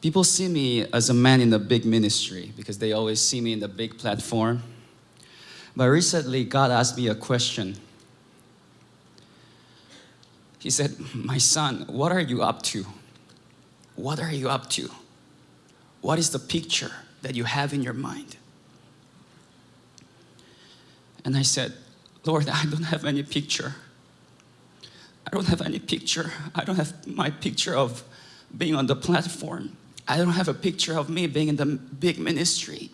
People see me as a man in a big ministry because they always see me in the big platform. But recently, God asked me a question. He said, My son, what are you up to? What are you up to? What is the picture that you have in your mind? And I said, Lord, I don't have any picture. I don't have any picture. I don't have my picture of being on the platform. I don't have a picture of me being in the big ministry,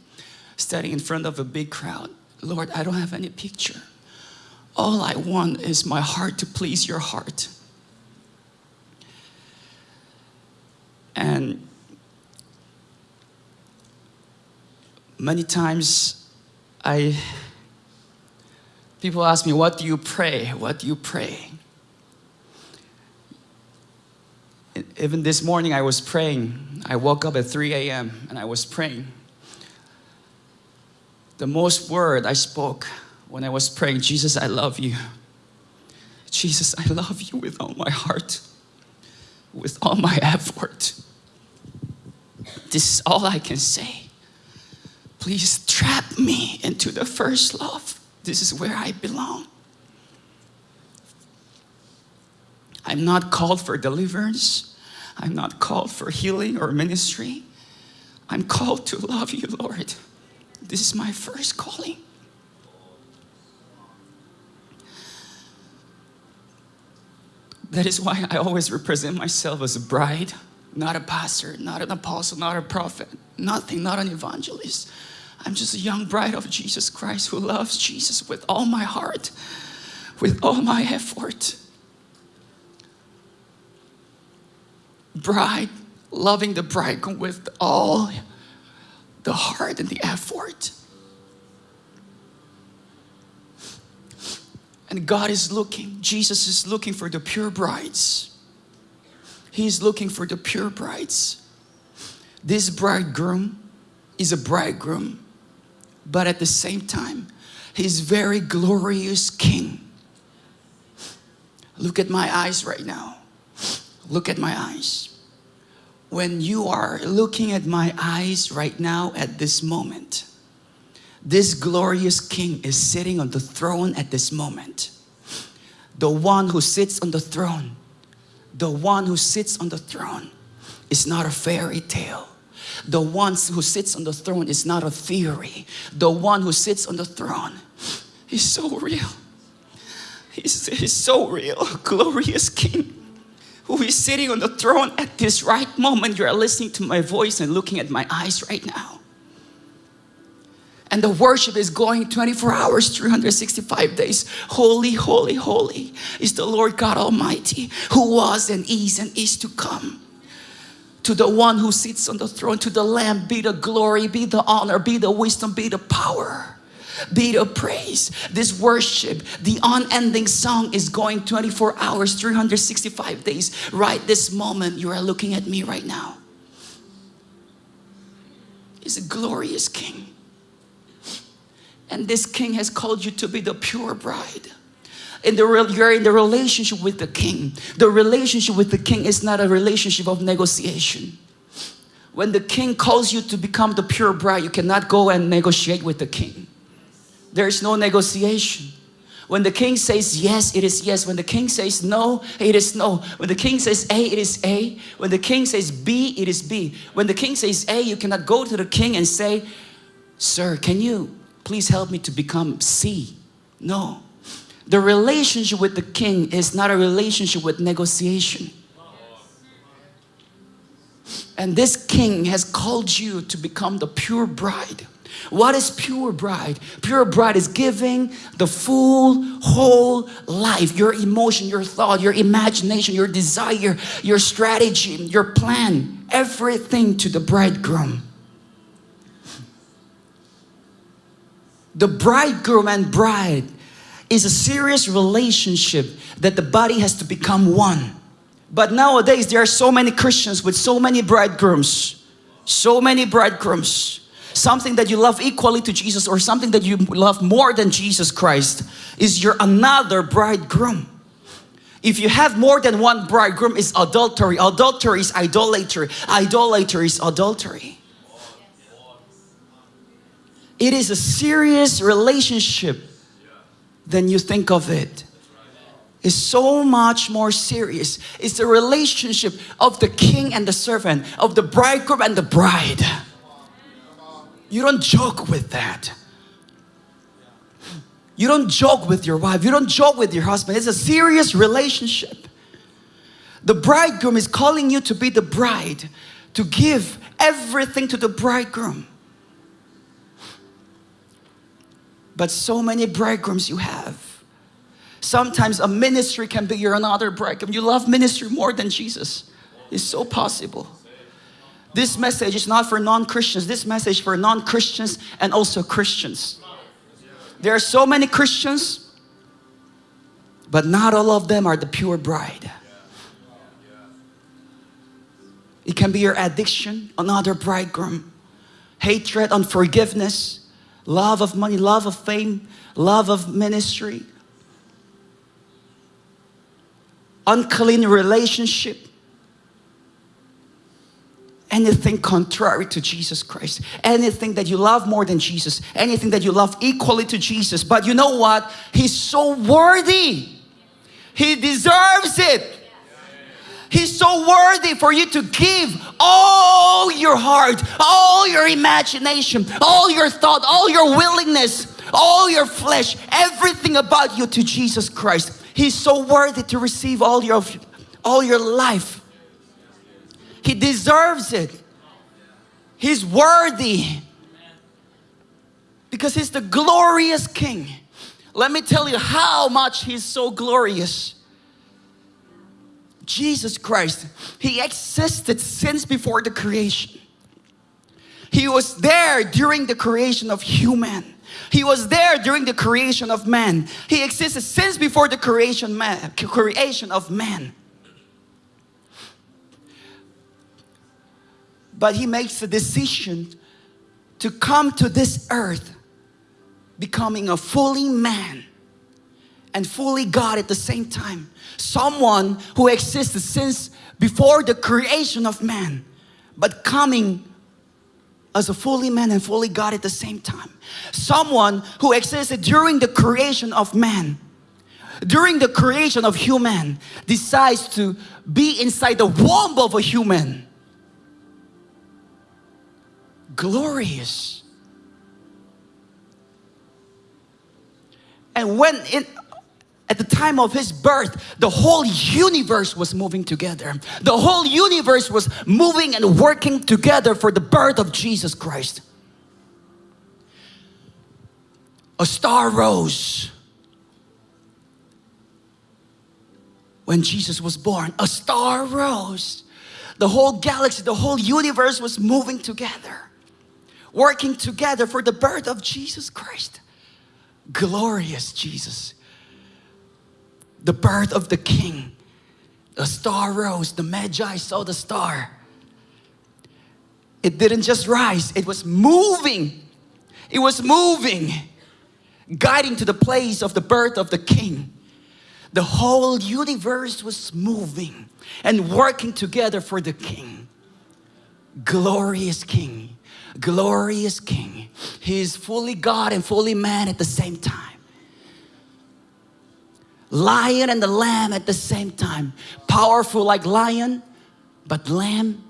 standing in front of a big crowd. Lord, I don't have any picture. All I want is my heart to please your heart. And many times I people ask me, what do you pray? What do you pray? Even this morning I was praying. I woke up at 3 a.m. and I was praying. The most word I spoke when I was praying, Jesus, I love you. Jesus, I love you with all my heart, with all my effort. This is all I can say. Please trap me into the first love. This is where I belong. I'm not called for deliverance. I'm not called for healing or ministry. I'm called to love you, Lord. This is my first calling. That is why I always represent myself as a bride, not a pastor, not an apostle, not a prophet, nothing, not an evangelist. I'm just a young bride of Jesus Christ who loves Jesus with all my heart, with all my effort. Bride, loving the bridegroom with all the heart and the effort. And God is looking, Jesus is looking for the pure brides. He's looking for the pure brides. This bridegroom is a bridegroom, but at the same time, he's very glorious king. Look at my eyes right now. Look at my eyes. When you are looking at my eyes right now at this moment, this glorious king is sitting on the throne at this moment. The one who sits on the throne, the one who sits on the throne is not a fairy tale. The one who sits on the throne is not a theory. The one who sits on the throne is so real. He's, he's so real, glorious king who is sitting on the throne at this right moment. You are listening to my voice and looking at my eyes right now. And the worship is going 24 hours, 365 days. Holy, holy, holy is the Lord God Almighty who was and is and is to come. To the one who sits on the throne, to the Lamb be the glory, be the honor, be the wisdom, be the power be the praise. This worship, the unending song is going 24 hours, 365 days. Right this moment, you are looking at me right now. He's a glorious King. And this King has called you to be the pure bride. In the, you're in the relationship with the King. The relationship with the King is not a relationship of negotiation. When the King calls you to become the pure bride, you cannot go and negotiate with the King. There's no negotiation. When the king says yes, it is yes. When the king says no, it is no. When the king says A, it is A. When the king says B, it is B. When the king says A, you cannot go to the king and say, Sir, can you please help me to become C? No. The relationship with the king is not a relationship with negotiation. And this king has called you to become the pure bride. What is pure bride? Pure bride is giving the full, whole life, your emotion, your thought, your imagination, your desire, your strategy, your plan, everything to the bridegroom. The bridegroom and bride is a serious relationship that the body has to become one. But nowadays, there are so many Christians with so many bridegrooms, so many bridegrooms something that you love equally to Jesus or something that you love more than Jesus Christ is your another bridegroom. If you have more than one bridegroom, it's adultery. Adultery is idolatry. Idolatry is adultery. It is a serious relationship than you think of it. It's so much more serious. It's the relationship of the king and the servant, of the bridegroom and the bride. You don't joke with that. You don't joke with your wife. You don't joke with your husband. It's a serious relationship. The bridegroom is calling you to be the bride, to give everything to the bridegroom. But so many bridegrooms you have. Sometimes a ministry can be your another bridegroom. You love ministry more than Jesus. It's so possible. This message is not for non-Christians. This message for non-Christians and also Christians. There are so many Christians, but not all of them are the pure bride. It can be your addiction, another bridegroom, hatred, unforgiveness, love of money, love of fame, love of ministry, unclean relationship, anything contrary to Jesus Christ, anything that you love more than Jesus, anything that you love equally to Jesus. But you know what? He's so worthy. He deserves it. He's so worthy for you to give all your heart, all your imagination, all your thought, all your willingness, all your flesh, everything about you to Jesus Christ. He's so worthy to receive all your all your life. He deserves it. He's worthy. Because He's the glorious King. Let me tell you how much He's so glorious. Jesus Christ, He existed since before the creation. He was there during the creation of human. He was there during the creation of man. He existed since before the creation, man, creation of man. But he makes a decision to come to this earth becoming a fully man and fully God at the same time. Someone who existed since before the creation of man, but coming as a fully man and fully God at the same time. Someone who existed during the creation of man, during the creation of human, decides to be inside the womb of a human glorious. And when in, at the time of his birth, the whole universe was moving together. The whole universe was moving and working together for the birth of Jesus Christ. A star rose when Jesus was born. A star rose. The whole galaxy, the whole universe was moving together working together for the birth of Jesus Christ. Glorious Jesus. The birth of the King. The star rose, the Magi saw the star. It didn't just rise, it was moving. It was moving, guiding to the place of the birth of the King. The whole universe was moving and working together for the King. Glorious King glorious King. He is fully God and fully man at the same time. Lion and the lamb at the same time. Powerful like lion, but lamb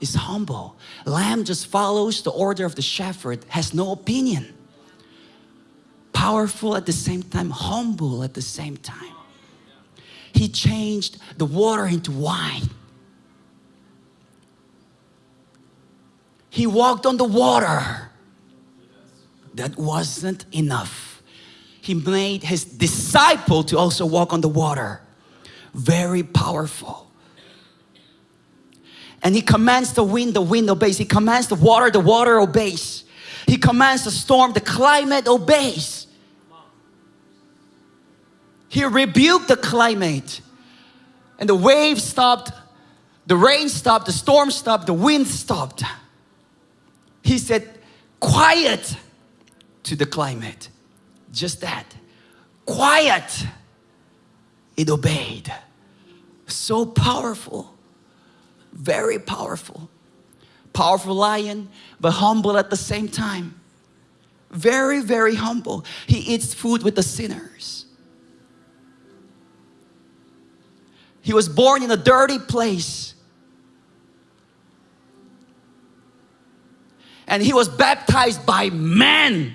is humble. Lamb just follows the order of the shepherd, has no opinion. Powerful at the same time, humble at the same time. He changed the water into wine. He walked on the water. That wasn't enough. He made his disciple to also walk on the water. Very powerful. And he commands the wind, the wind obeys. He commands the water, the water obeys. He commands the storm, the climate obeys. He rebuked the climate and the waves stopped, the rain stopped, the storm stopped, the wind stopped. He said, quiet to the climate. Just that. Quiet. It obeyed. So powerful. Very powerful. Powerful lion, but humble at the same time. Very, very humble. He eats food with the sinners. He was born in a dirty place. And he was baptized by man.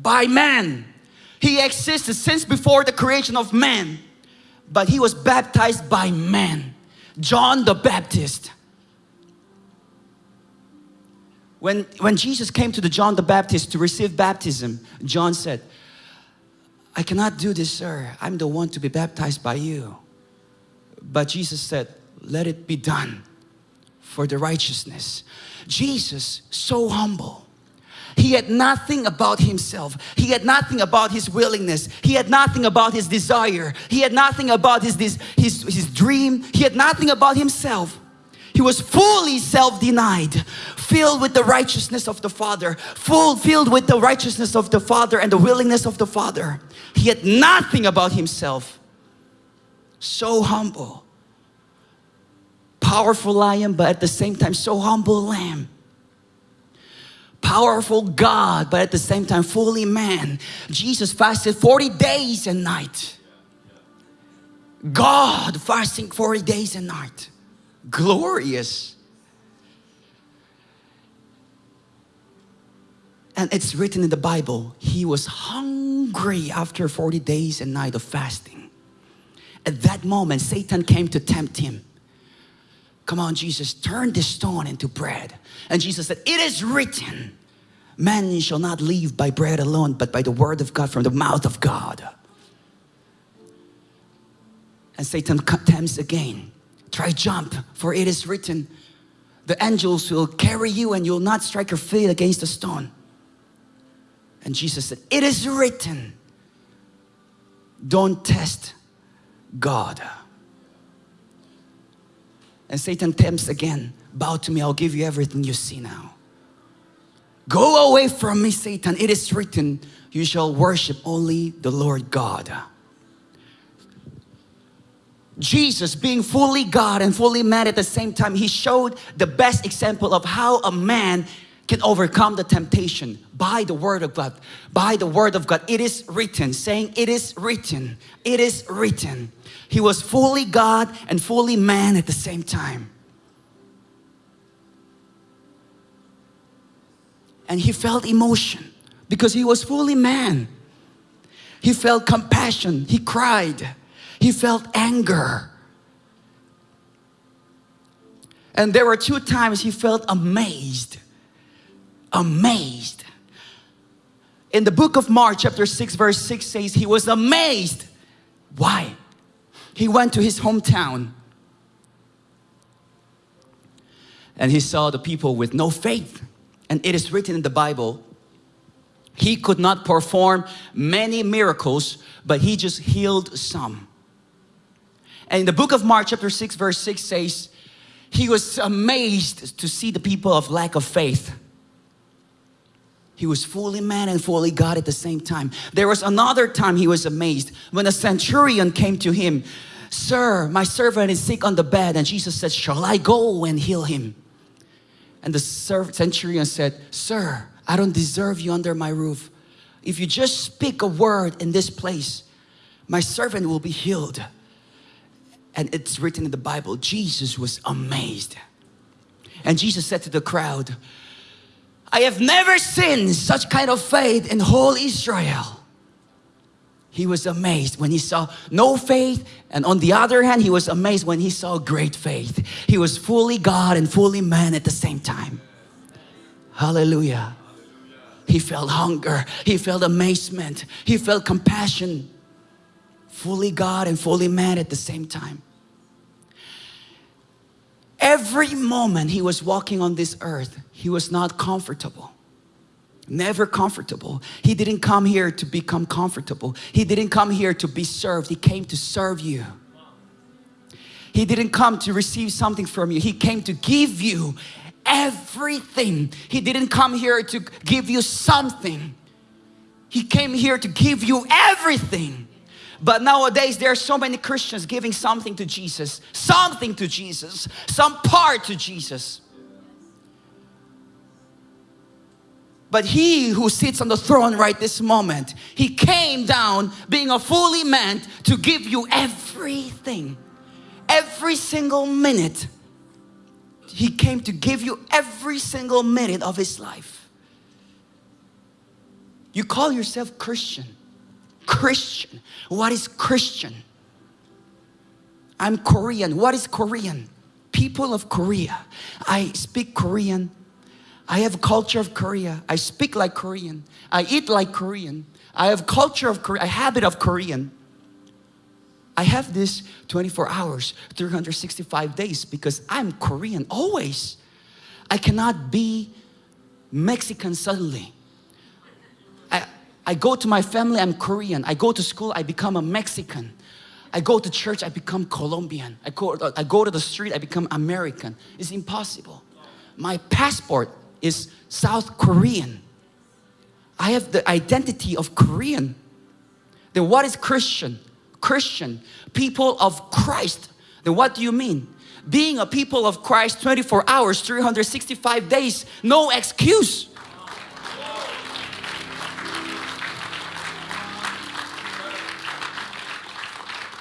By man. He existed since before the creation of man. But he was baptized by man. John the Baptist. When, when Jesus came to the John the Baptist to receive baptism, John said, I cannot do this, sir. I'm the one to be baptized by you. But Jesus said, let it be done for the righteousness. Jesus, so humble. He had nothing about himself. He had nothing about his willingness. He had nothing about his desire. He had nothing about his, his, his, his dream. He had nothing about himself. He was fully self-denied, filled with the righteousness of the Father, full, filled with the righteousness of the Father and the willingness of the Father. He had nothing about himself. So humble. Powerful lion, but at the same time, so humble lamb powerful God, but at the same time fully man. Jesus fasted 40 days and night. God fasting 40 days and night glorious. And it's written in the Bible, he was hungry after 40 days and night of fasting. At that moment, Satan came to tempt him. Come on, Jesus, turn this stone into bread. And Jesus said, it is written, man shall not live by bread alone, but by the word of God from the mouth of God. And Satan tempts again. Try jump, for it is written, the angels will carry you and you'll not strike your feet against a stone. And Jesus said, it is written, don't test God. And Satan tempts again, bow to me, I'll give you everything you see now. Go away from me, Satan. It is written, you shall worship only the Lord God. Jesus being fully God and fully man at the same time, he showed the best example of how a man can overcome the temptation by the word of God. By the word of God. It is written, saying it is written. It is written. He was fully God and fully man at the same time. And he felt emotion because he was fully man. He felt compassion. He cried. He felt anger. And there were two times he felt amazed. Amazed. In the book of Mark chapter 6 verse 6 says he was amazed. Why? He went to his hometown and he saw the people with no faith. And it is written in the Bible, he could not perform many miracles, but he just healed some. And in the book of Mark chapter 6 verse 6 says, he was amazed to see the people of lack of faith. He was fully man and fully God at the same time. There was another time he was amazed when a centurion came to him. Sir, my servant is sick on the bed. And Jesus said, shall I go and heal him? And the centurion said, Sir, I don't deserve you under my roof. If you just speak a word in this place, my servant will be healed and it's written in the Bible, Jesus was amazed. And Jesus said to the crowd, I have never seen such kind of faith in whole Israel. He was amazed when he saw no faith and on the other hand, he was amazed when he saw great faith. He was fully God and fully man at the same time. Hallelujah. He felt hunger. He felt amazement. He felt compassion. Fully God and fully man at the same time. Every moment he was walking on this earth, he was not comfortable. Never comfortable. He didn't come here to become comfortable. He didn't come here to be served. He came to serve you. He didn't come to receive something from you. He came to give you everything. He didn't come here to give you something. He came here to give you everything. But nowadays, there are so many Christians giving something to Jesus, something to Jesus, some part to Jesus. But he who sits on the throne right this moment, he came down being a fully man to give you everything. Every single minute. He came to give you every single minute of his life. You call yourself Christian. Christian. What is Christian? I'm Korean. What is Korean? People of Korea. I speak Korean. I have culture of Korea. I speak like Korean. I eat like Korean. I have culture of Korea, a habit of Korean. I have this 24 hours, 365 days because I'm Korean always. I cannot be Mexican suddenly. I, go to my family, I'm Korean. I go to school, I become a Mexican. I go to church, I become Colombian. I go, I go to the street, I become American. It's impossible. My passport is South Korean. I have the identity of Korean. Then what is Christian? Christian, people of Christ. Then what do you mean? Being a people of Christ 24 hours, 365 days, no excuse.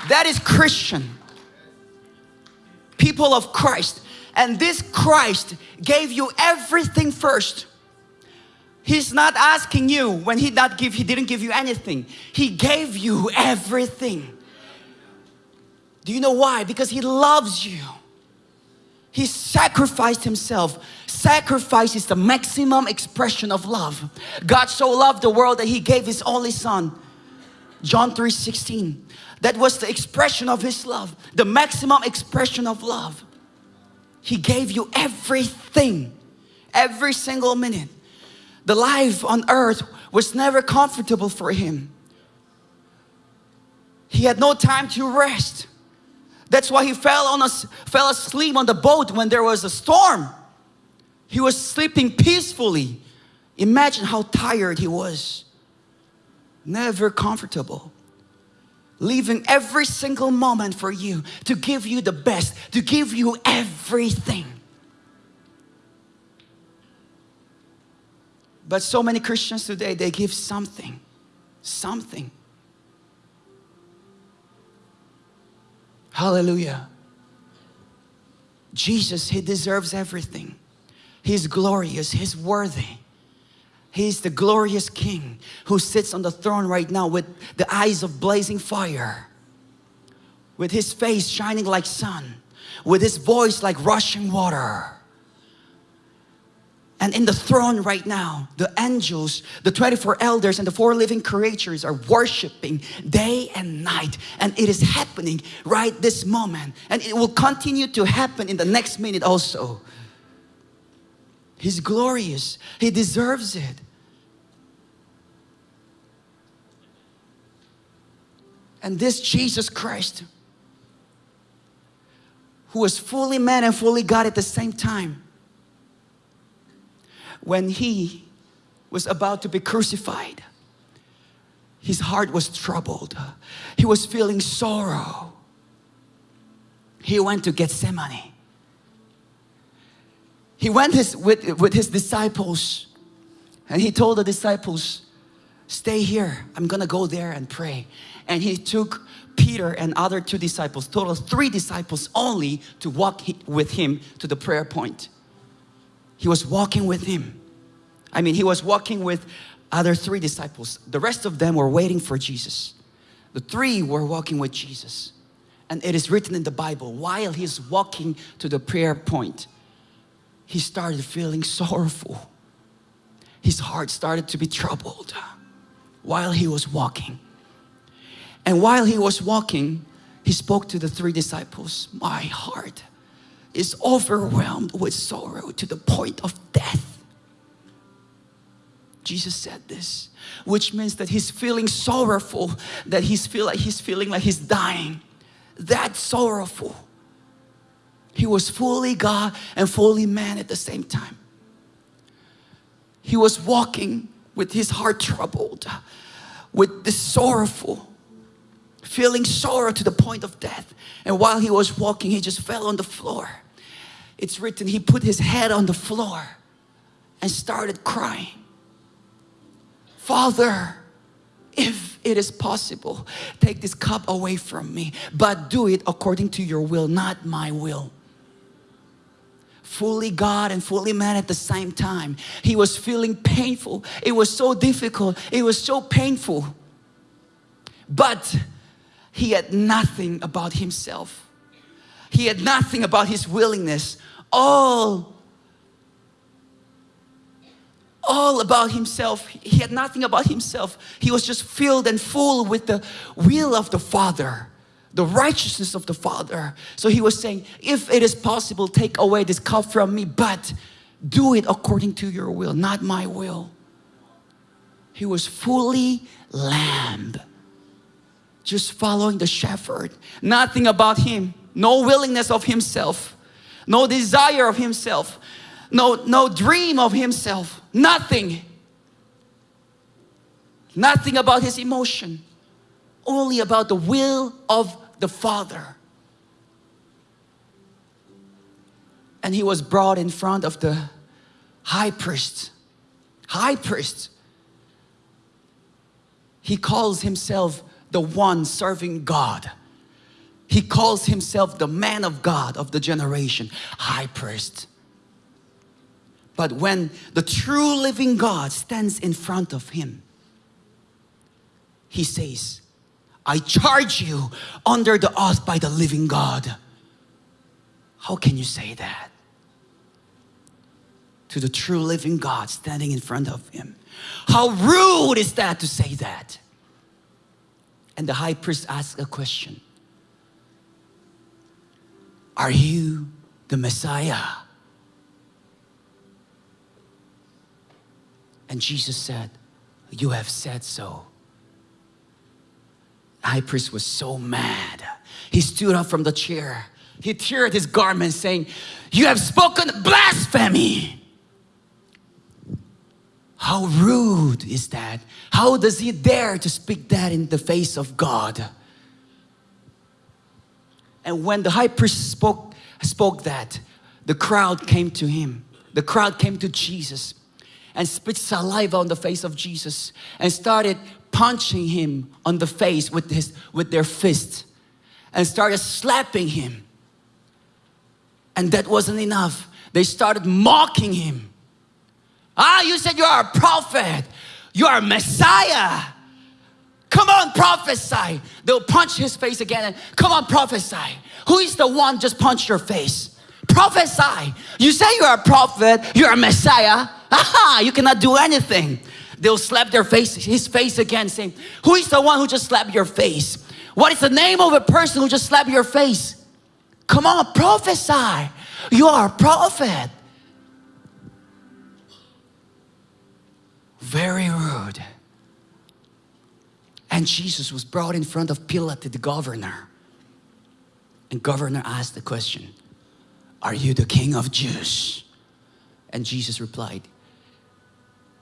That is Christian. People of Christ. And this Christ gave you everything first. He's not asking you when he not give he didn't give you anything. He gave you everything. Do you know why? Because he loves you. He sacrificed himself. Sacrifice is the maximum expression of love. God so loved the world that he gave his only son. John 3 16. That was the expression of his love, the maximum expression of love. He gave you everything, every single minute. The life on earth was never comfortable for him. He had no time to rest. That's why he fell on us, fell asleep on the boat when there was a storm. He was sleeping peacefully. Imagine how tired he was. Never comfortable leaving every single moment for you to give you the best, to give you everything. But so many Christians today, they give something, something. Hallelujah. Jesus, He deserves everything. He's glorious, He's worthy. He's the glorious King who sits on the throne right now with the eyes of blazing fire, with His face shining like sun, with His voice like rushing water. And in the throne right now, the angels, the 24 elders and the four living creatures are worshiping day and night. And it is happening right this moment. And it will continue to happen in the next minute also. He's glorious. He deserves it. And this Jesus Christ, who was fully man and fully God at the same time, when he was about to be crucified, his heart was troubled. He was feeling sorrow. He went to Gethsemane. He went his, with, with his disciples and he told the disciples, stay here. I'm gonna go there and pray and he took Peter and other two disciples, total three disciples only to walk with him to the prayer point. He was walking with him. I mean, he was walking with other three disciples. The rest of them were waiting for Jesus. The three were walking with Jesus. And it is written in the Bible, while he's walking to the prayer point, he started feeling sorrowful. His heart started to be troubled while he was walking. And while he was walking, he spoke to the three disciples, my heart is overwhelmed with sorrow to the point of death. Jesus said this, which means that he's feeling sorrowful, that he's feel like he's feeling like he's dying. That sorrowful. He was fully God and fully man at the same time. He was walking with his heart troubled, with this sorrowful feeling sorrow to the point of death. And while he was walking, he just fell on the floor. It's written, he put his head on the floor and started crying. Father, if it is possible, take this cup away from me, but do it according to your will, not my will. Fully God and fully man at the same time. He was feeling painful. It was so difficult. It was so painful. But he had nothing about himself. He had nothing about his willingness. All all about himself. He had nothing about himself. He was just filled and full with the will of the Father, the righteousness of the Father. So he was saying, if it is possible, take away this cup from me, but do it according to your will, not my will. He was fully lamb, just following the shepherd. Nothing about him, no willingness of himself, no desire of himself, no, no dream of himself, nothing. Nothing about his emotion, only about the will of the Father. And he was brought in front of the high priest. High priest. He calls himself the one serving God. He calls himself the man of God of the generation, high priest. But when the true living God stands in front of him, he says, I charge you under the oath by the living God. How can you say that? To the true living God standing in front of him. How rude is that to say that? And the high priest asked a question Are you the Messiah? And Jesus said, You have said so. The high priest was so mad. He stood up from the chair. He teared his garment, saying, You have spoken blasphemy. How rude is that? How does he dare to speak that in the face of God? And when the high priest spoke, spoke that, the crowd came to him. The crowd came to Jesus and spit saliva on the face of Jesus and started punching him on the face with, his, with their fist and started slapping him. And that wasn't enough. They started mocking him. Ah, you said you are a prophet. You are a Messiah. Come on, prophesy. They'll punch his face again and come on, prophesy. Who is the one just punched your face? Prophesy. You say you're a prophet, you're a Messiah. Aha, you cannot do anything. They'll slap their face, his face again, saying, Who is the one who just slapped your face? What is the name of a person who just slapped your face? Come on, prophesy. You are a prophet. Very rude. And Jesus was brought in front of Pilate, the governor. And governor asked the question, Are you the king of Jews? And Jesus replied,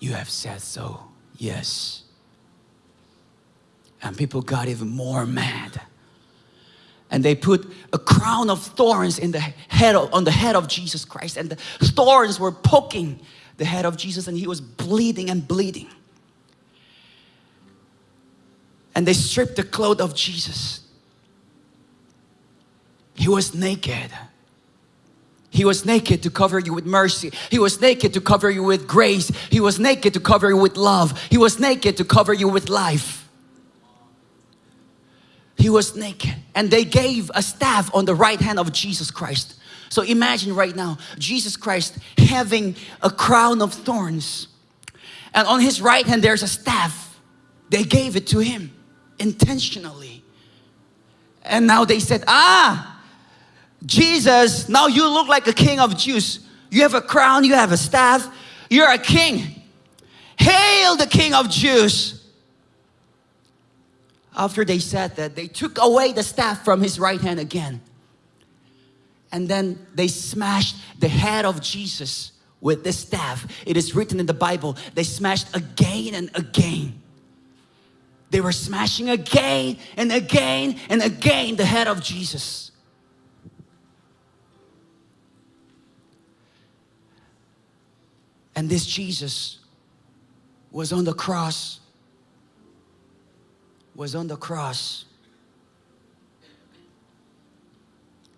You have said so, yes. And people got even more mad. And they put a crown of thorns in the head of, on the head of Jesus Christ. And the thorns were poking the head of Jesus, and he was bleeding and bleeding. And they stripped the clothes of Jesus. He was naked. He was naked to cover you with mercy. He was naked to cover you with grace. He was naked to cover you with love. He was naked to cover you with life. He was naked and they gave a staff on the right hand of Jesus Christ. So imagine right now, Jesus Christ having a crown of thorns and on his right hand there's a staff. They gave it to him intentionally. And now they said, ah, Jesus, now you look like a king of Jews. You have a crown, you have a staff, you're a king. Hail the king of Jews. After they said that, they took away the staff from his right hand again. And then they smashed the head of Jesus with this staff. It is written in the Bible, they smashed again and again. They were smashing again and again and again the head of Jesus. And this Jesus was on the cross, was on the cross.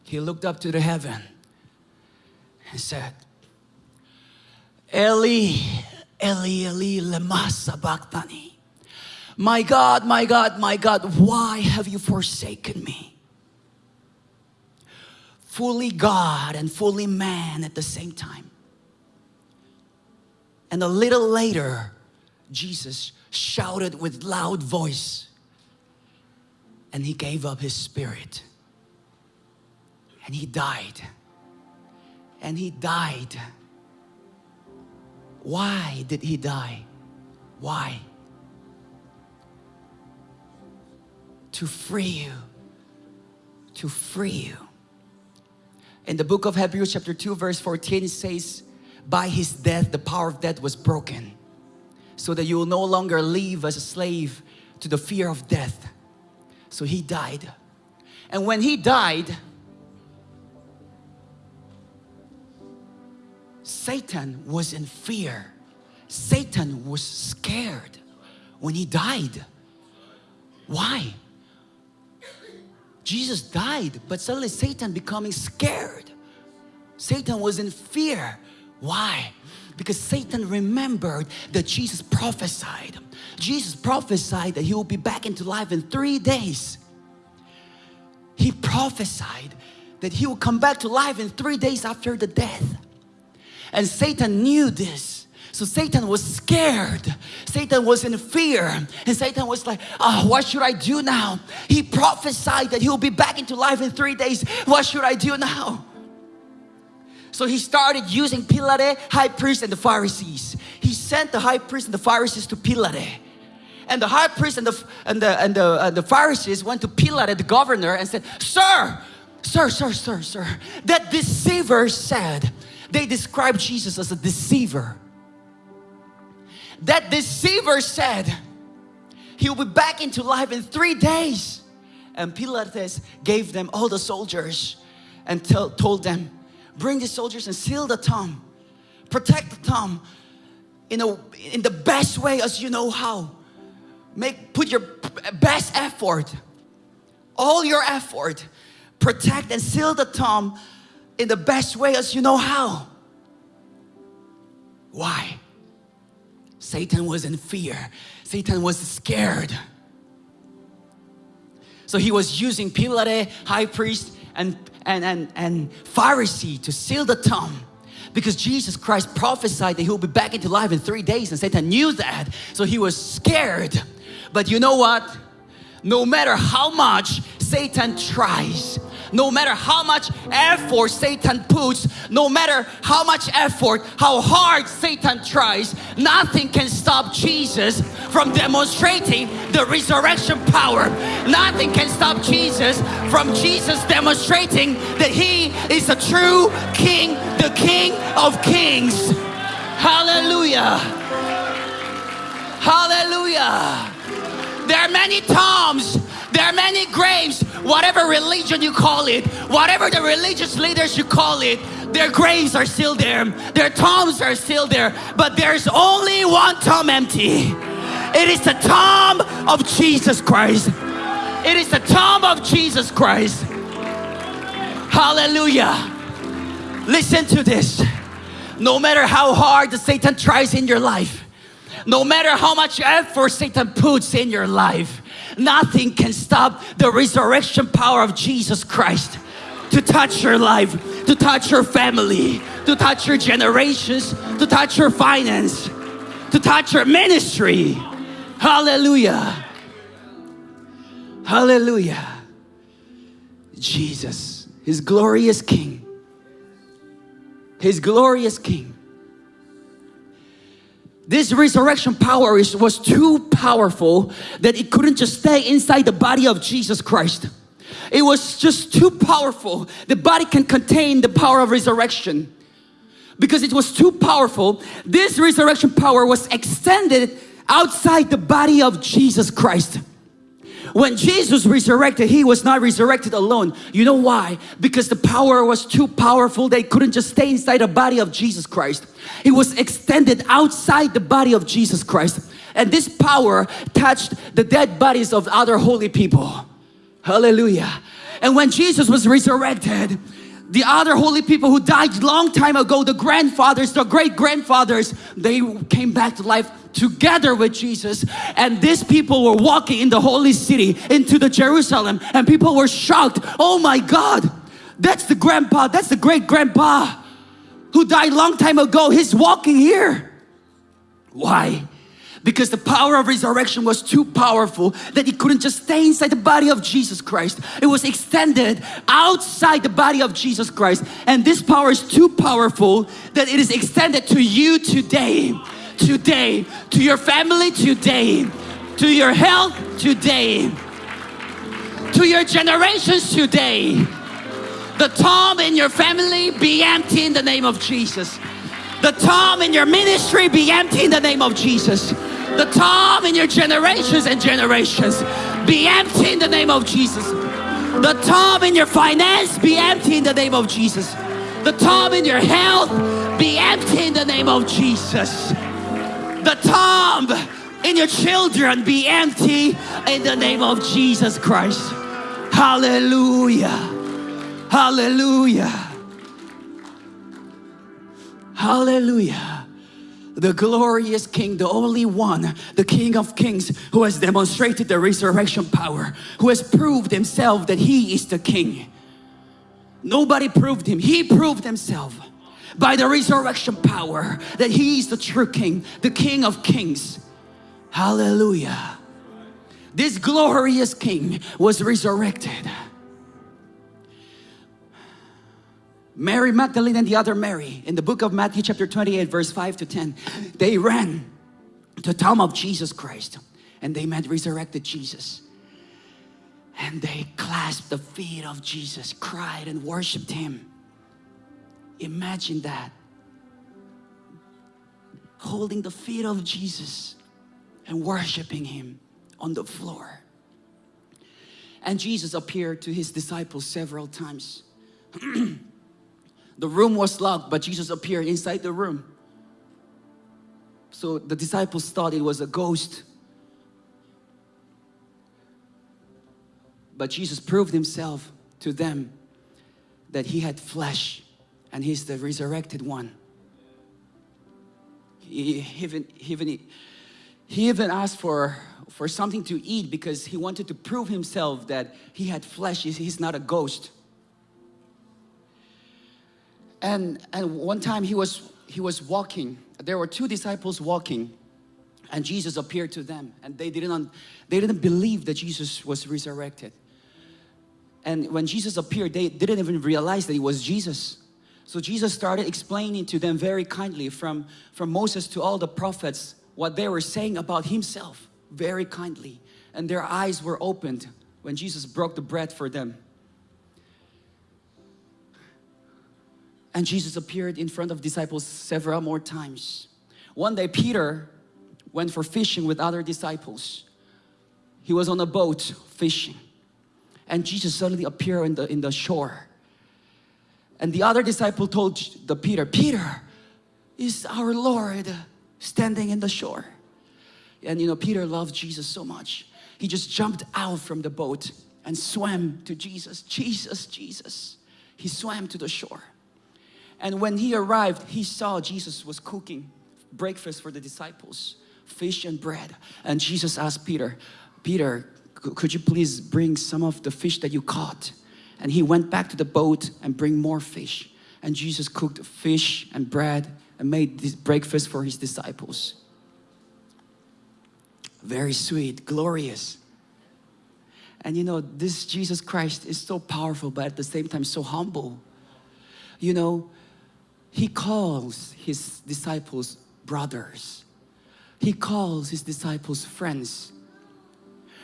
He looked up to the heaven and said, Eli, Eli, Eli, lema sabachthani. My God, my God, my God, why have you forsaken me? Fully God and fully man at the same time. And a little later, Jesus shouted with loud voice and he gave up his spirit. And he died. And he died. Why did he die? Why? To free you. To free you. In the book of Hebrews chapter 2 verse 14 it says, by his death the power of death was broken so that you will no longer live as a slave to the fear of death. So he died. And when he died, Satan was in fear. Satan was scared when he died. Why? Jesus died, but suddenly Satan becoming scared. Satan was in fear. Why? Because Satan remembered that Jesus prophesied. Jesus prophesied that he will be back into life in three days. He prophesied that he will come back to life in three days after the death. And Satan knew this. So Satan was scared. Satan was in fear. And Satan was like, oh, what should I do now? He prophesied that he'll be back into life in three days. What should I do now? So he started using Pilate, high priest and the Pharisees. He sent the high priest and the Pharisees to Pilate. And the high priest and the, and the, and the, and the Pharisees went to Pilate, the governor, and said, Sir, sir, sir, sir, sir, that deceiver said, they described Jesus as a deceiver. That deceiver said, he will be back into life in three days. And Pilate gave them all the soldiers and told them, bring the soldiers and seal the tomb. Protect the tomb in, a, in the best way as you know how. Make put your best effort all your effort protect and seal the tomb in the best way as you know how. Why? Satan was in fear. Satan was scared. So he was using Pilate high priest and and, and, and Pharisee to seal the tomb. Because Jesus Christ prophesied that he will be back into life in three days and Satan knew that. So he was scared. But you know what? No matter how much Satan tries no matter how much effort Satan puts, no matter how much effort, how hard Satan tries, nothing can stop Jesus from demonstrating the resurrection power. Nothing can stop Jesus from Jesus demonstrating that He is a true King, the King of Kings. Hallelujah. Hallelujah. There are many tombs there are many graves, whatever religion you call it, whatever the religious leaders you call it, their graves are still there, their tombs are still there, but there's only one tomb empty. It is the tomb of Jesus Christ. It is the tomb of Jesus Christ. Hallelujah. Listen to this. No matter how hard the Satan tries in your life, no matter how much effort Satan puts in your life, nothing can stop the resurrection power of Jesus Christ to touch your life, to touch your family, to touch your generations, to touch your finance, to touch your ministry. Hallelujah. Hallelujah. Jesus, His glorious King, His glorious King this resurrection power is, was too powerful that it couldn't just stay inside the body of Jesus Christ. It was just too powerful. The body can contain the power of resurrection. Because it was too powerful, this resurrection power was extended outside the body of Jesus Christ. When Jesus resurrected, he was not resurrected alone. You know why? Because the power was too powerful. They couldn't just stay inside the body of Jesus Christ. It was extended outside the body of Jesus Christ. And this power touched the dead bodies of other holy people. Hallelujah. And when Jesus was resurrected, the other holy people who died long time ago, the grandfathers, the great grandfathers, they came back to life together with Jesus. And these people were walking in the holy city into the Jerusalem and people were shocked. Oh my God that's the grandpa that's the great grandpa who died long time ago. He's walking here. Why because the power of resurrection was too powerful that it couldn't just stay inside the body of Jesus Christ. It was extended outside the body of Jesus Christ. And this power is too powerful that it is extended to you today. Today. To your family today. To your health today. To your generations today. The tomb in your family be empty in the name of Jesus. The tomb in your ministry be empty in the name of Jesus the tomb in your generations and generations be empty in the name of Jesus. The tomb in your finance be empty in the name of Jesus. The tomb in your health be empty in the name of Jesus. The tomb in your children be empty in the name of Jesus Christ. Hallelujah. Hallelujah. Hallelujah the glorious King, the only one, the King of Kings, who has demonstrated the resurrection power, who has proved himself that he is the King. Nobody proved him, he proved himself by the resurrection power that he is the true King, the King of Kings. Hallelujah. This glorious King was resurrected. Mary Magdalene and the other Mary. In the book of Matthew chapter 28 verse 5 to 10 they ran to tomb of Jesus Christ and they met resurrected Jesus. And they clasped the feet of Jesus cried and worshiped him. Imagine that. Holding the feet of Jesus and worshiping him on the floor. And Jesus appeared to his disciples several times The room was locked, but Jesus appeared inside the room. So the disciples thought it was a ghost. But Jesus proved himself to them that he had flesh and he's the resurrected one. He even, he even, he even asked for, for something to eat because he wanted to prove himself that he had flesh, he's not a ghost and and one time he was he was walking. There were two disciples walking and Jesus appeared to them and they didn't they didn't believe that Jesus was resurrected. And when Jesus appeared they didn't even realize that it was Jesus. So Jesus started explaining to them very kindly from from Moses to all the prophets what they were saying about himself very kindly. And their eyes were opened when Jesus broke the bread for them And Jesus appeared in front of disciples several more times. One day Peter went for fishing with other disciples. He was on a boat fishing. And Jesus suddenly appeared in the, in the shore. And the other disciple told the Peter, Peter, is our Lord standing in the shore. And you know, Peter loved Jesus so much. He just jumped out from the boat and swam to Jesus. Jesus, Jesus. He swam to the shore. And when he arrived, he saw Jesus was cooking breakfast for the disciples, fish and bread. And Jesus asked Peter, Peter, could you please bring some of the fish that you caught? And he went back to the boat and bring more fish. And Jesus cooked fish and bread and made this breakfast for his disciples. Very sweet, glorious. And you know, this Jesus Christ is so powerful, but at the same time so humble. You know, he calls his disciples brothers. He calls his disciples friends.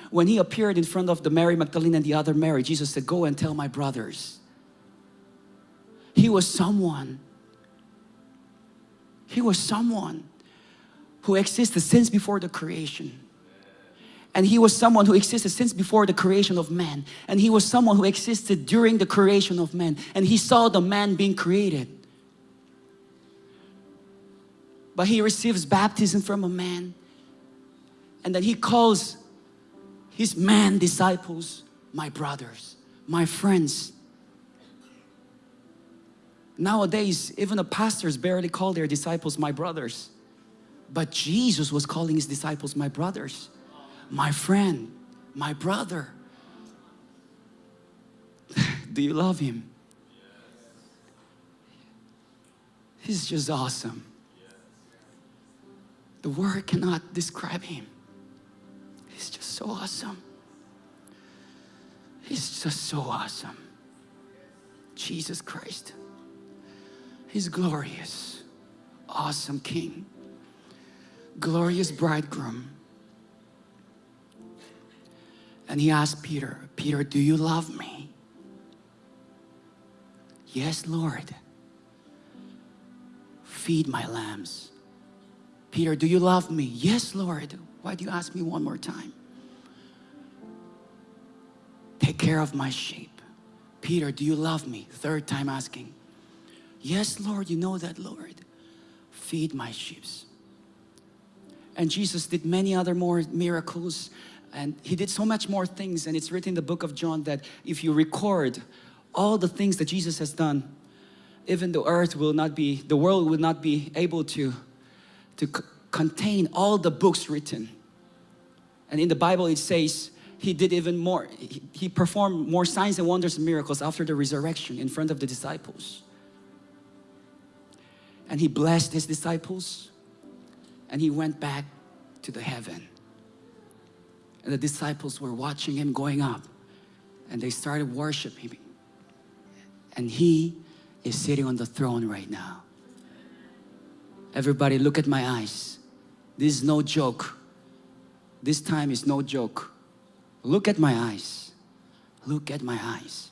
When he appeared in front of the Mary Magdalene and the other Mary, Jesus said, go and tell my brothers. He was someone. He was someone who existed since before the creation. And he was someone who existed since before the creation of man. And he was someone who existed during the creation of man. And he saw the man being created. But he receives baptism from a man. And then he calls his man disciples my brothers, my friends. Nowadays, even the pastors barely call their disciples my brothers. But Jesus was calling his disciples my brothers, my friend, my brother. Do you love him? He's just awesome. The word cannot describe him. He's just so awesome. He's just so awesome. Jesus Christ. He's glorious, awesome King, glorious bridegroom. And he asked Peter, Peter, do you love me? Yes, Lord. Feed my lambs. Peter, do you love me? Yes, Lord. Why do you ask me one more time? Take care of my sheep. Peter, do you love me? Third time asking. Yes, Lord, you know that, Lord. Feed my sheep. And Jesus did many other more miracles and he did so much more things and it's written in the book of John that if you record all the things that Jesus has done even the earth will not be the world will not be able to to contain all the books written. And in the Bible it says he did even more he, he performed more signs and wonders and miracles after the resurrection in front of the disciples. And he blessed his disciples and he went back to the heaven. And the disciples were watching him going up and they started worshiping him. And he is sitting on the throne right now everybody look at my eyes this is no joke this time is no joke look at my eyes look at my eyes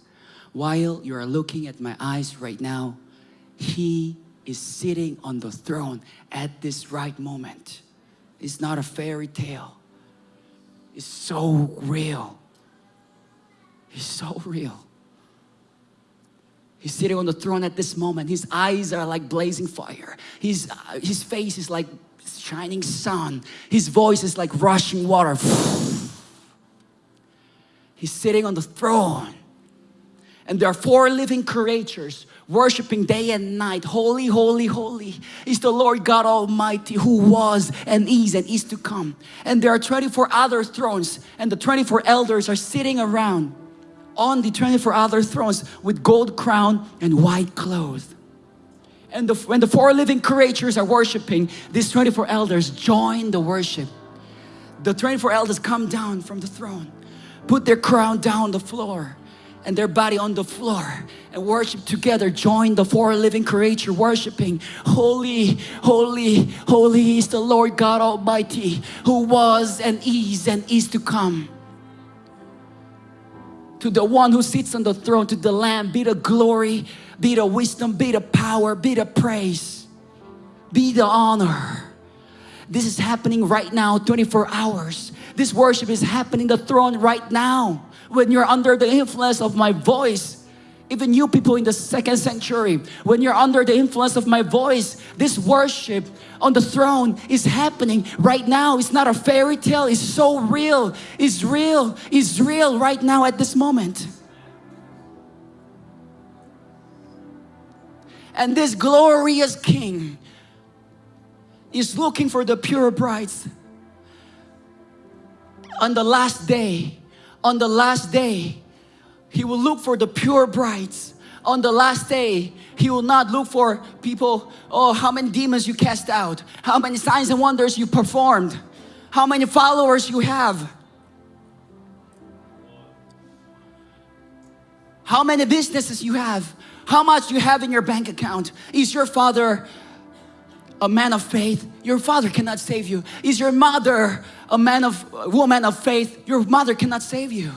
while you are looking at my eyes right now he is sitting on the throne at this right moment. It's not a fairy tale. It's so real. It's so real. He's sitting on the throne at this moment. His eyes are like blazing fire. His, uh, his face is like shining sun. His voice is like rushing water. He's sitting on the throne. And there are four living creatures worshiping day and night. Holy, holy, holy is the Lord God Almighty who was and is and is to come. And there are 24 other thrones and the 24 elders are sitting around on the 24 other thrones with gold crown and white clothes. And the, when the four living creatures are worshiping, these 24 elders join the worship. The 24 elders come down from the throne, put their crown down the floor, and their body on the floor and worship together join the four living creature worshiping holy holy holy is the Lord God Almighty who was and is and is to come to the one who sits on the throne to the lamb. Be the glory be the wisdom be the power be the praise be the honor. This is happening right now 24 hours. This worship is happening the throne right now. When you're under the influence of my voice even you people in the second century when you're under the influence of my voice this worship on the throne is happening right now. It's not a fairy tale. It's so real. It's real. It's real right now at this moment. And this glorious king is looking for the pure brides on the last day on the last day he will look for the pure brides on the last day. He will not look for people oh how many demons you cast out how many signs and wonders you performed how many followers you have. How many businesses you have how much you have in your bank account. Is your father a man of faith? Your father cannot save you. Is your mother a man of woman of faith? Your mother cannot save you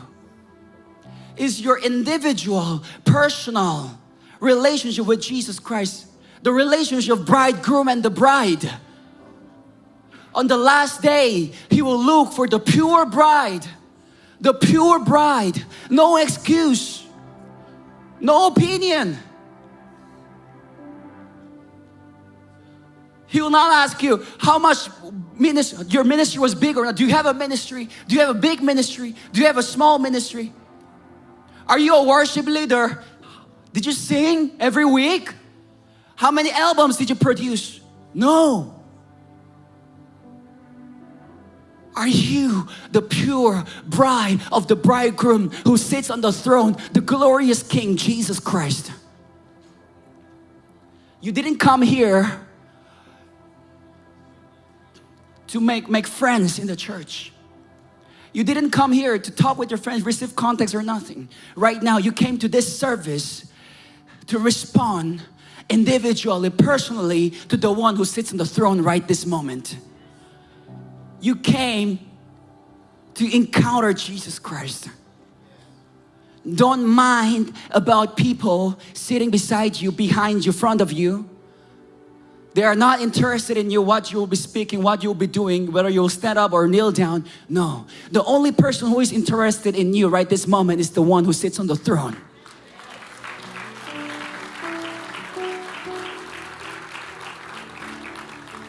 is your individual personal relationship with Jesus Christ the relationship of bridegroom and the bride On the last day, He will look for the pure bride. The pure bride. No excuse. No opinion. He will not ask you how much your ministry was big or not. Do you have a ministry? Do you have a big ministry? Do you have a small ministry? Are you a worship leader? Did you sing every week? How many albums did you produce? No. Are you the pure bride of the bridegroom who sits on the throne, the glorious King Jesus Christ? You didn't come here to make, make friends in the church. You didn't come here to talk with your friends, receive contacts or nothing. Right now, you came to this service to respond individually, personally to the one who sits on the throne right this moment. You came to encounter Jesus Christ. Don't mind about people sitting beside you, behind you, front of you. They are not interested in you, what you will be speaking, what you will be doing, whether you'll stand up or kneel down. No. The only person who is interested in you right this moment is the one who sits on the throne.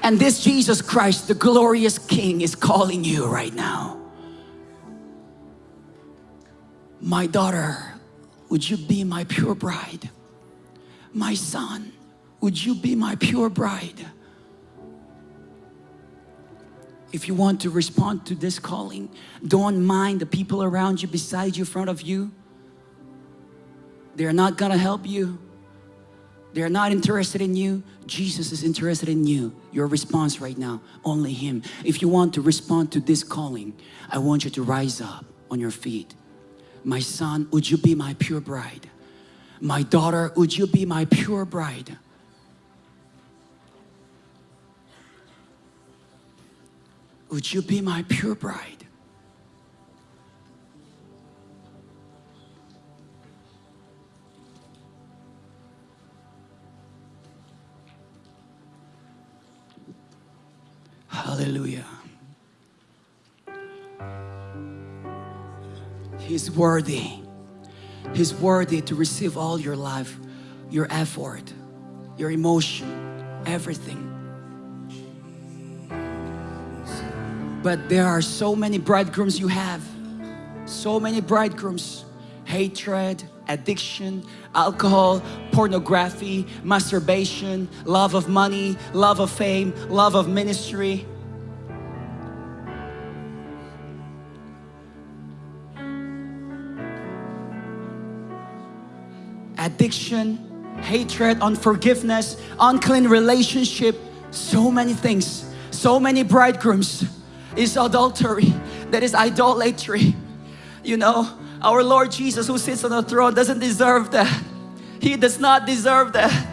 And this Jesus Christ, the glorious King, is calling you right now. My daughter, would you be my pure bride? My son, would you be my pure bride? If you want to respond to this calling, don't mind the people around you, beside you, in front of you. They're not gonna help you. They're not interested in you. Jesus is interested in you. Your response right now, only Him. If you want to respond to this calling, I want you to rise up on your feet. My son, would you be my pure bride? My daughter, would you be my pure bride? Would you be my pure bride? Hallelujah. He's worthy. He's worthy to receive all your life, your effort, your emotion, everything. But there are so many bridegrooms you have. So many bridegrooms. Hatred, addiction, alcohol, pornography, masturbation, love of money, love of fame, love of ministry. Addiction, hatred, unforgiveness, unclean relationship, so many things, so many bridegrooms is adultery, that is idolatry. You know, our Lord Jesus who sits on the throne doesn't deserve that. He does not deserve that.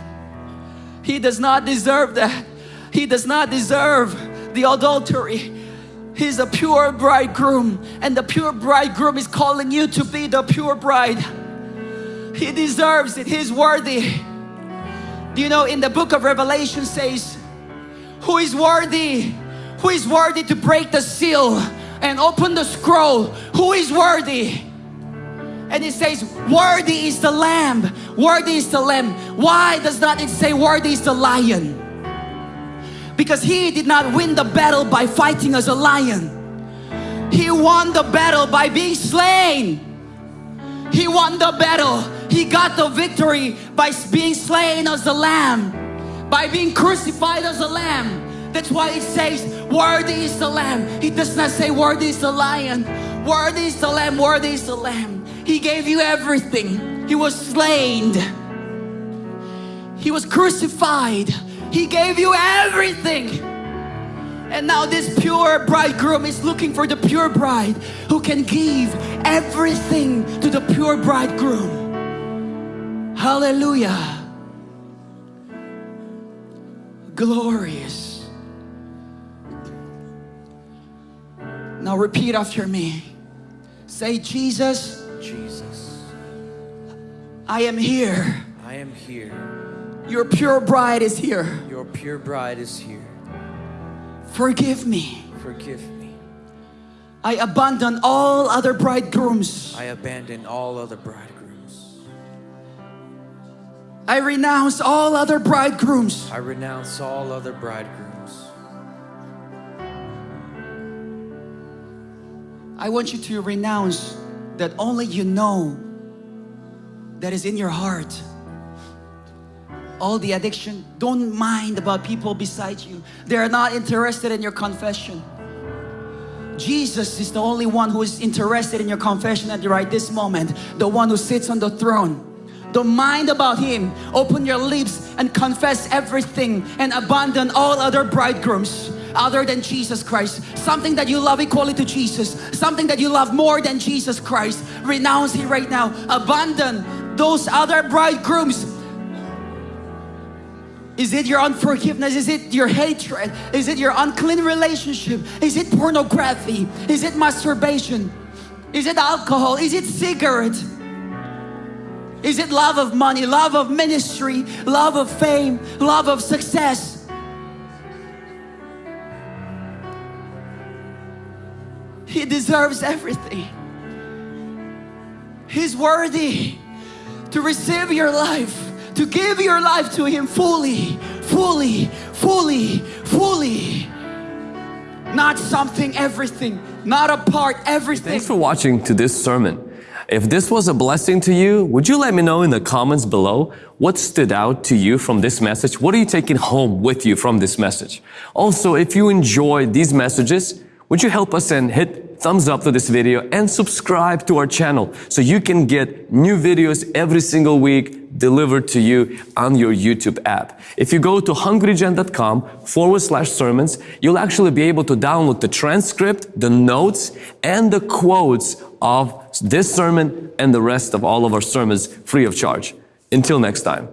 He does not deserve that. He does not deserve the adultery. He's a pure bridegroom and the pure bridegroom is calling you to be the pure bride. He deserves it. He's worthy. Do you know in the book of Revelation says, who is worthy who is worthy to break the seal and open the scroll? Who is worthy? And it says, worthy is the lamb, worthy is the lamb. Why does not it say worthy is the lion? Because he did not win the battle by fighting as a lion. He won the battle by being slain. He won the battle. He got the victory by being slain as a lamb, by being crucified as a lamb. That's why it says, worthy is the lamb. He does not say, worthy is the lion. Worthy is the lamb, worthy is the lamb. He gave you everything. He was slain. He was crucified. He gave you everything. And now this pure bridegroom is looking for the pure bride who can give everything to the pure bridegroom. Hallelujah. Glorious. Now repeat after me. Say, Jesus, Jesus, I am here. I am here. Your pure bride is here. Your pure bride is here. Forgive me. Forgive me. I abandon all other bridegrooms. I abandon all other bridegrooms. I renounce all other bridegrooms. I renounce all other bridegrooms. I want you to renounce that only you know that is in your heart. All the addiction, don't mind about people beside you. They are not interested in your confession. Jesus is the only one who is interested in your confession at the right this moment, the one who sits on the throne. Don't mind about him. Open your lips and confess everything and abandon all other bridegrooms other than Jesus Christ. Something that you love equally to Jesus. Something that you love more than Jesus Christ. Renounce it right now. Abandon those other bridegrooms. Is it your unforgiveness? Is it your hatred? Is it your unclean relationship? Is it pornography? Is it masturbation? Is it alcohol? Is it cigarette? Is it love of money, love of ministry, love of fame, love of success? He deserves everything. He's worthy to receive your life, to give your life to Him fully, fully, fully, fully. Not something, everything, not a part, everything. Thanks for watching to this sermon. If this was a blessing to you, would you let me know in the comments below what stood out to you from this message? What are you taking home with you from this message? Also, if you enjoy these messages, would you help us and hit thumbs up to this video and subscribe to our channel so you can get new videos every single week delivered to you on your YouTube app. If you go to hungrygen.com forward slash sermons, you'll actually be able to download the transcript, the notes, and the quotes of this sermon and the rest of all of our sermons free of charge. Until next time.